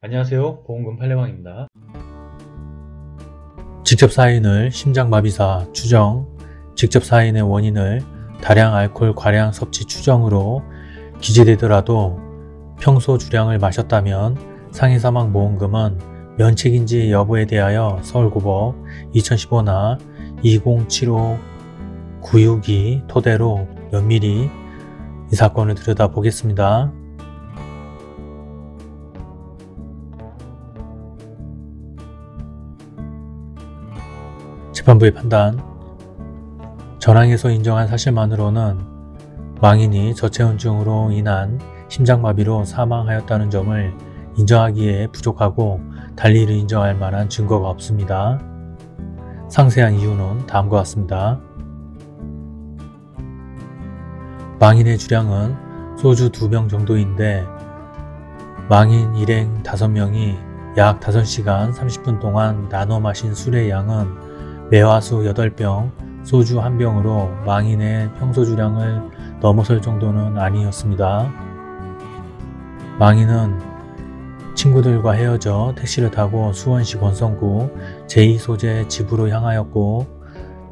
안녕하세요 보험금 팔례방입니다 직접 사인을 심장마비사 추정, 직접 사인의 원인을 다량 알코올 과량 섭취 추정으로 기재되더라도 평소 주량을 마셨다면 상해 사망 보험금은 면책인지 여부에 대하여 서울고법 2015나 2075-962 토대로 면밀히 이 사건을 들여다보겠습니다. 재판부의 판단 전항에서 인정한 사실만으로는 망인이 저체온증으로 인한 심장마비로 사망하였다는 점을 인정하기에 부족하고 달리 이를 인정할 만한 증거가 없습니다. 상세한 이유는 다음과 같습니다. 망인의 주량은 소주 2병 정도인데 망인 일행 5명이 약 5시간 30분 동안 나눠 마신 술의 양은 매화수 8병, 소주 1병으로 망인의 평소 주량을 넘어설 정도는 아니었습니다. 망인은 친구들과 헤어져 택시를 타고 수원시 권성구 제2소재 집으로 향하였고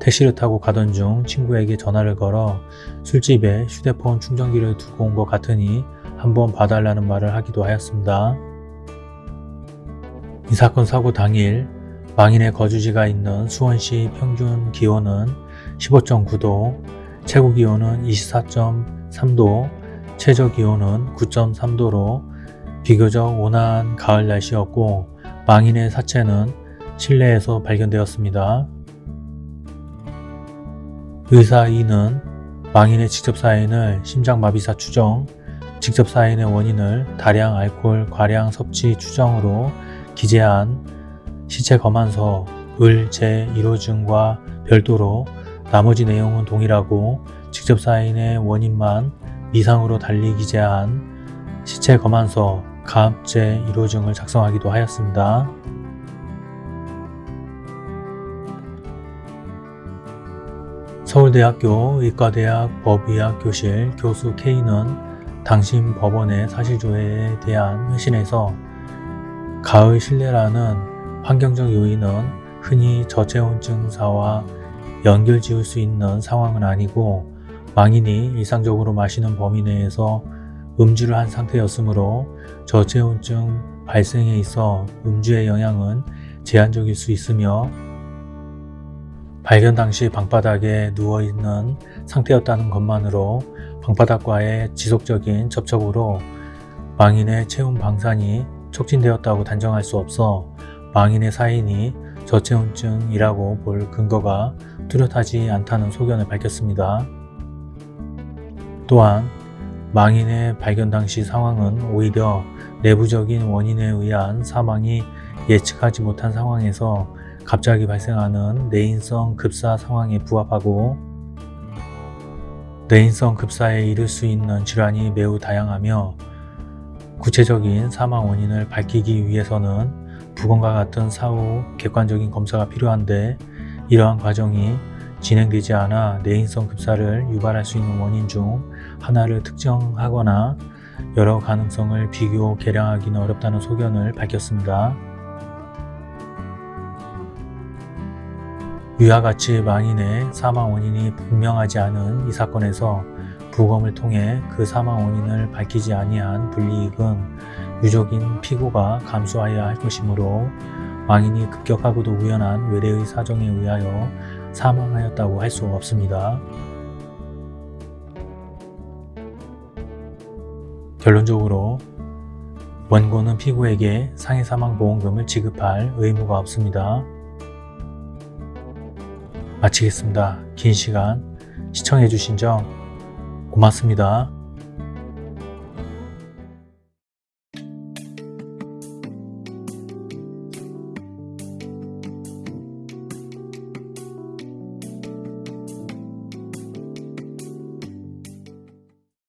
택시를 타고 가던 중 친구에게 전화를 걸어 술집에 휴대폰 충전기를 두고 온 것 같으니 한번 봐달라는 말을 하기도 하였습니다. 이 사건 사고 당일 망인의 거주지가 있는 수원시 평균 기온은 15.9도, 최고 기온은 24.3도, 최저 기온은 9.3도로 비교적 온화한 가을 날씨였고 망인의 사체는 실내에서 발견되었습니다. 의사 2는 망인의 직접 사인을 심장마비사 추정, 직접 사인의 원인을 다량 알코올 과량 섭취 추정으로 기재한 시체 검안서 을 제1호증과 별도로 나머지 내용은 동일하고 직접 사인의 원인만 미상으로 달리 기재한 시체 검안서 갑 제1호증을 작성하기도 하였습니다. 서울대학교 의과대학 법의학 교실 교수 K는 당신 법원의 사실조회에 대한 회신에서 가을 실내라는 환경적 요인은 흔히 저체온 증사와 연결 지을 수 있는 상황은 아니고 망인이 일상적으로 마시는 범위 내에서 음주를 한 상태였으므로 저체온증 발생에 있어 음주의 영향은 제한적일 수 있으며 발견 당시 방바닥에 누워있는 상태였다는 것만으로 방바닥과의 지속적인 접촉으로 망인의 체온 방산이 촉진되었다고 단정할 수 없어 망인의 사인이 저체온증이라고 볼 근거가 뚜렷하지 않다는 소견을 밝혔습니다. 또한 망인의 발견 당시 상황은 오히려 내부적인 원인에 의한 사망이 예측하지 못한 상황에서 갑자기 발생하는 내인성 급사 상황에 부합하고 내인성 급사에 이를 수 있는 질환이 매우 다양하며 구체적인 사망 원인을 밝히기 위해서는 부검과 같은 사후 객관적인 검사가 필요한데 이러한 과정이 진행되지 않아 내인성 급사를 유발할 수 있는 원인 중 하나를 특정하거나 여러 가능성을 비교 계량하기는 어렵다는 소견을 밝혔습니다. 위와 같이 망인의 사망 원인이 분명하지 않은 이 사건에서 부검을 통해 그 사망 원인을 밝히지 아니한 불이익은 유족인 피고가 감수하여야 할 것이므로 왕인이 급격하고도 우연한 외래의 사정에 의하여 사망하였다고 할 수 없습니다. 결론적으로 원고는 피고에게 상해사망보험금을 지급할 의무가 없습니다. 마치겠습니다. 긴 시간 시청해주신 점 고맙습니다.